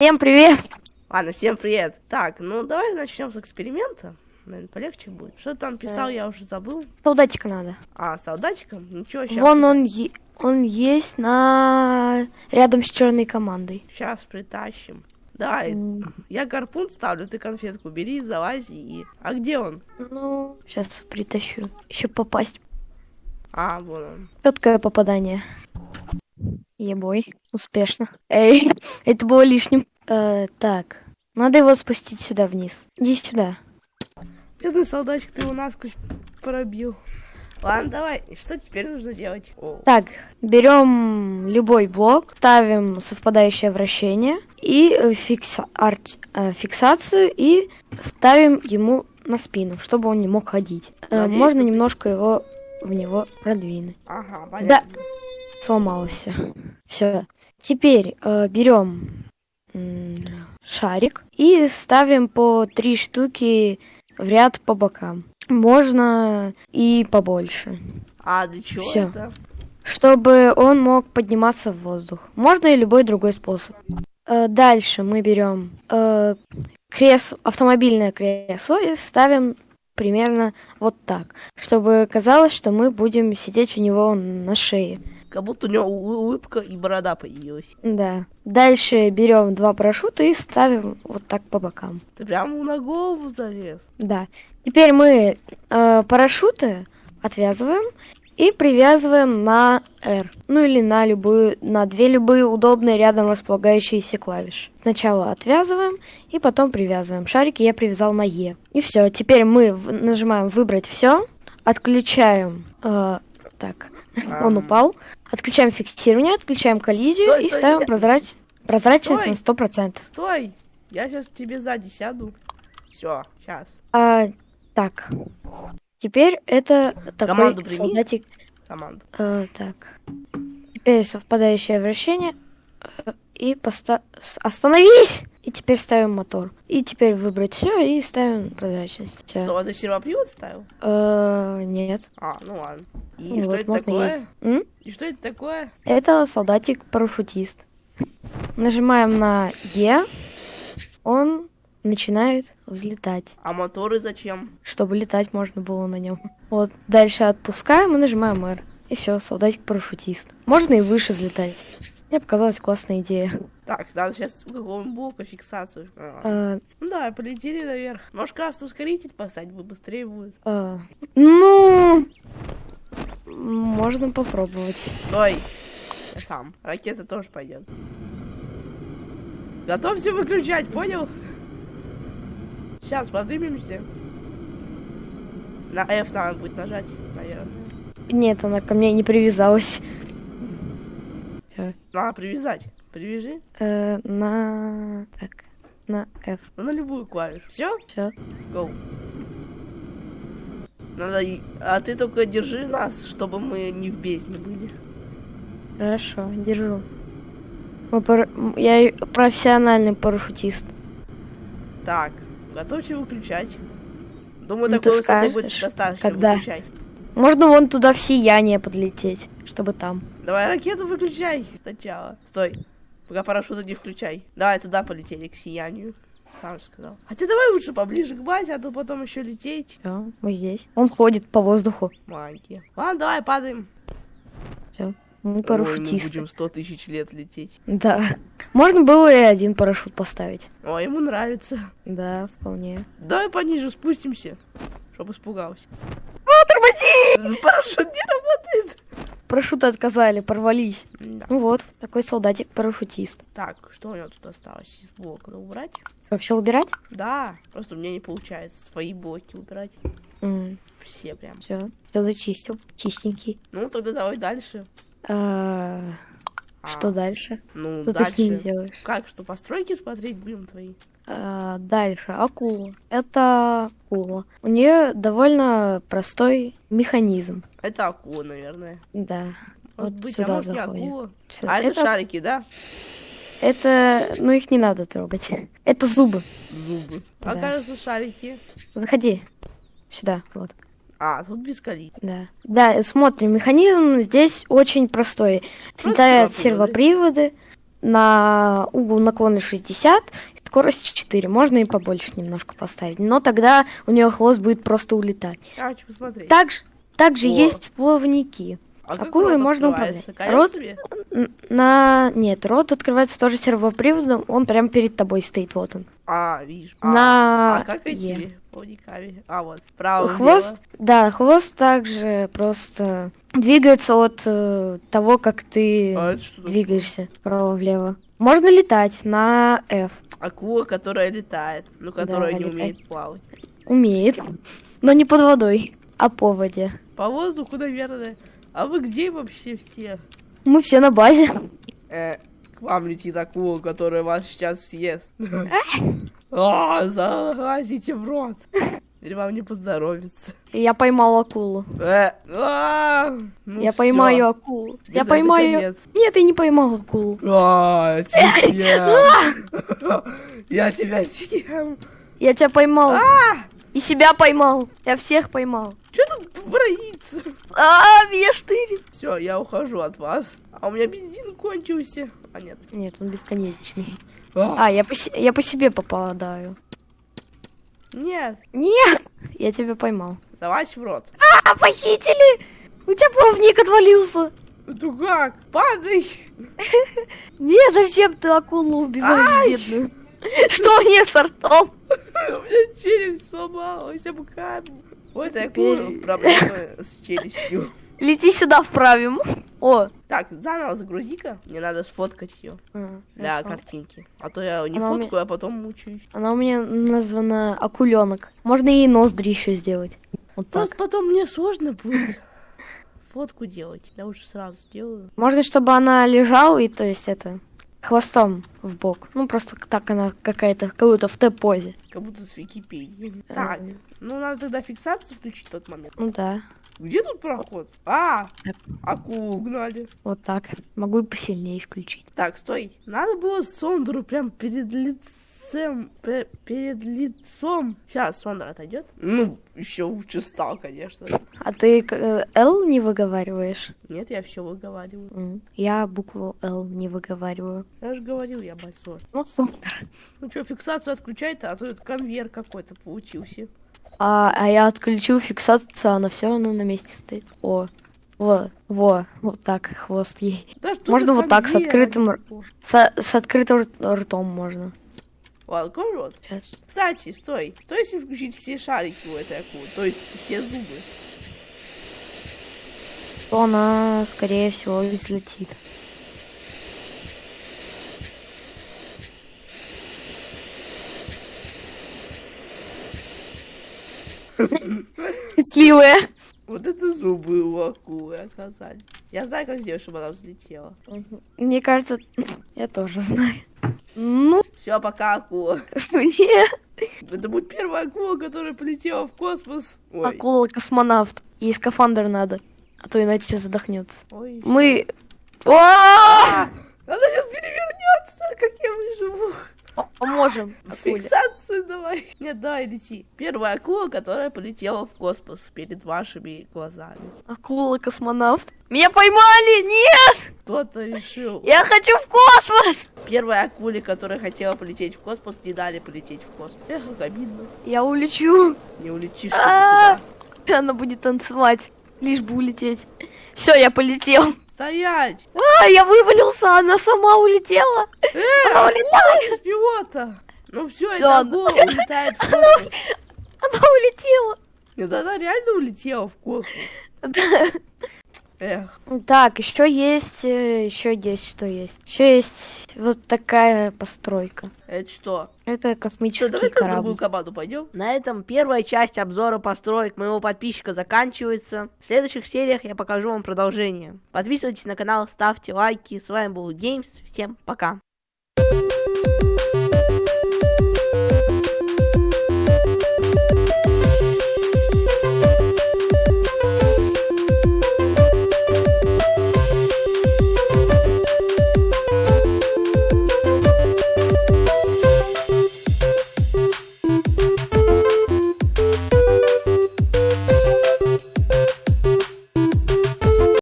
Всем привет! Ладно, всем привет. Так, ну давай начнем с эксперимента. Наверное, полегче будет. Что там писал, я уже забыл. Солдатика надо. А, солдатиком? Ничего, сейчас. Вон он, е- он есть на рядом с черной командой. Сейчас притащим. Давай, М. я гарпун ставлю, ты конфетку бери, залази и... А где он? Ну, сейчас притащу. Еще попасть. А, вон он. Четкое попадание. Ебой, успешно. Эй, это было лишним. Э, так, надо его спустить сюда вниз. Иди сюда. Бедный солдатик, ты его насквозь пробил. Ладно, давай, что теперь нужно делать? Так, берем любой блок, ставим совпадающее вращение и э, фикса- арт- э, фиксацию и ставим ему на спину, чтобы он не мог ходить. Э, Надеюсь, Можно что ты- немножко его в него продвинуть. ага, понятно. Сломалось все. Все. Теперь э, берем шарик и ставим по три штуки в ряд по бокам. Можно и побольше. А, для чего Всё. это? чтобы он мог подниматься в воздух. Можно и любой другой способ. Э, Дальше мы берем э, кресло, автомобильное кресло и ставим примерно вот так, чтобы казалось, что мы будем сидеть у него на шее. Как будто у него улыбка и борода появилась. Да. Дальше берем два парашюта и ставим вот так по бокам. Ты прямо на голову залез. Да. Теперь мы э, парашюты отвязываем и привязываем на R. Ну или на любую, на две любые удобные рядом располагающиеся клавиши. Сначала отвязываем и потом привязываем. Шарики я привязал на E. И все. Теперь мы нажимаем выбрать все, отключаем. э, так, он Ам. упал. Отключаем фиксирование, отключаем коллизию Стой, и стой, ставим тебя- прозрач- прозрачность Стой. на 100%. Стой! Я сейчас тебе сзади сяду. Все, сейчас. А, так. Теперь это такой Команду прими. солдатик. Команду. Э, так. Теперь совпадающее вращение. э, И поста... Остановись! И теперь ставим мотор. И теперь выбрать все и ставим прозрачность. Всё. Что, ты сервопривод ставил? Э, нет. А, ну ладно. И Ну что вот, это такое? есть. И что это такое? Это солдатик-парашютист. Нажимаем на Е. Он начинает взлетать. А моторы зачем? чтобы летать можно было на нем. Вот, дальше отпускаем и нажимаем R. И все, солдатик-парашютист. Можно и выше взлетать. Мне показалась классная идея. Так, надо сейчас какого-нибудь блока фиксацию. А. Ну да, полетели наверх. Может, красный ускоритель поставить, бы быстрее будет. а, ну, можно попробовать. Стой! Я сам. Ракета тоже пойдет. Готовься выключать, понял? Сейчас поднимемся. На F надо будет нажать, наверное. Нет, она ко мне не привязалась. Надо привязать. Привяжи. Э, на... Так, на F. Ну, на любую клавишу. Все? Все. Go. Надо... А ты только держи нас, чтобы мы не в бездне были. Хорошо, держу. Мы м, Я профессиональный парашютист. Так, готовься выключать. Думаю, Ну, такой ты высоты будет достаточно когда? выключать. Можно вон туда в сияние подлететь, чтобы там. Давай ракету выключай сначала. Стой. Пока парашюта не включай. Давай туда полетели, к сиянию. Сам сказал. Хотя давай лучше поближе к базе, а то потом еще лететь. Все, мы здесь. Он ходит по воздуху. Магия. Ладно, давай падаем. Все. Мы Ой, мы парашютисты. будем сто тысяч лет лететь. Да. Можно было и один парашют поставить. Ой, ему нравится. Да, вполне. Давай пониже спустимся, чтобы испугался. Тормози! Парашют не работает. Парашюты отказали, порвались. Да. Ну вот, такой солдатик-парашютист. Так, что у него тут осталось из блока? Надо убрать? Вообще убирать? Да, просто у меня не получается свои блоки убирать. Все прям. Все, все зачистил. Чистенький. Ну, тогда давай дальше. А, А, Что дальше? Ну, Что ты дальше. с ним делаешь? Как, что, постройки смотреть будем твои? А, дальше, акула. Это акула. У нее довольно простой механизм. Это акула, наверное. Да. Может Вот быть, сюда а может не заходим. акула. Сюда. А это, это, шарики, да? это, ну их не надо трогать. Это зубы. Зубы. А Да. кажется, шарики. Заходи. Сюда, вот. А, тут без колит. Да. Да, смотрим, механизм здесь очень простой. Сервоприводы. сервоприводы на угол наклона 60, скорость 4. Можно и побольше немножко поставить. Но тогда у нее хвост будет просто улетать. Я хочу посмотреть. Также, также есть плавники. а как акулы рот можно управлять. Рот- себе? На... Нет, рот открывается тоже сервоприводом, он прямо перед тобой стоит, вот он. А, вижу. А, На а как эти плавниками? А, вот, справа Хвост, да, хвост также просто двигается от э, того, как ты А это что такое? Можно летать на F. Акула, которая летает, но которая не летает. умеет плавать. Умеет, но не под водой, а по воде. По воздуху, наверное. А вы где вообще все? Мы все на базе. Э, к вам летит акула, которая вас сейчас съест. А, залазите в рот. Или вам не поздоровится. Я поймал акулу. Э, а, ну я всё. поймаю акулу. Я поймаю. конец. Нет, я не поймал акулу. А, я тебя съем. Я тебя съем. Я тебя поймал. А, И себя поймал. Я всех поймал. что тут творится? А, меня штырит. Все, я ухожу от вас. А у меня бензин кончился. А нет. Нет, он бесконечный. А, А, я по, я по себе попадаю. Нет, Нет, я тебя поймал. залазь в рот. А, похитили! У тебя плавник отвалился. Ну как? Падай. Не, зачем ты акулу убиваешь, бедную? Что мне с ртом? У меня челюсть сломалась об камень. Вот такую проблемы с челюстью. Лети сюда вправим. О. Так, заново загрузи-ка. Мне надо сфоткать ее для хорошо. картинки. А то я не Она у меня- фоткаю, а потом мучаюсь. Она у меня названа акуленок. Можно ей ноздри еще сделать. Вот Просто так. потом мне сложно будет фотку делать. Я уже сразу сделаю. Можно, чтобы она лежала и, то есть, это, хвостом в бок. Ну, просто так она какая-то, как будто в Т-позе. Как будто с Википедии. А. Так, ну надо тогда фиксацию включить в тот момент. Ну да, Где тут проход? А, акулу угнали. вот так. Могу и посильнее включить. Так, стой. Надо было Сондру прям перед лицем, пе- перед лицом. Сейчас Сондра отойдет. Ну, еще лучше стал, конечно. А ты э, L не выговариваешь? Нет, я все выговариваю. М, Я букву L не выговариваю. Я же говорил, я большой. Ну, супер. Ну что, фиксацию отключай-то, а то это конвейер какой-то получился. А, а я отключил фиксацию, она все равно на месте стоит. О, во, во, вот так хвост ей. Да Можно вот так, с открытым. С, с открытым ртом можно. Открой рот. Сейчас. Кстати, стой. Что если включить все шарики у этой акулы? То есть все зубы? То она, скорее всего, взлетит. Счастливая. Вот это зубы у акулы оказались. Я знаю, как сделать, чтобы она взлетела. Мне кажется, я тоже знаю. Ну, Все, пока, акула. нет. Это будет первая акула, которая полетела в космос. Ой, Акула-космонавт. Ей скафандр надо, а то иначе задохнется. ой. Мы... О! А, она сейчас перевернется, как я выживу. Поможем. Фиксацию давай. Нет, давай лети. Первая акула, которая полетела в космос перед вашими глазами. Акула-космонавт. Меня поймали! Нет! Кто-то решил. Я хочу в космос! Первой акуле, которая хотела полететь в космос, не дали полететь в космос. Эх, как обидно. Я улечу. Не улетишь ты А. никуда. Она будет танцевать, лишь бы улететь. Все, я полетел. Стоять! А, я вывалился, она сама улетела. Э, улетает. пилота! Ну все, акула улетает в космос. Она улетела. Нет, она реально улетела в космос. Эх, Так, еще есть, еще есть, что есть. Еще есть вот такая постройка. это что? Это Что, космический в другую корабль. команду пойдем. На этом первая часть обзора построек моего подписчика заканчивается. В следующих сериях я покажу вам продолжение. Подписывайтесь на канал, ставьте лайки. С вами был Геймс. Всем пока.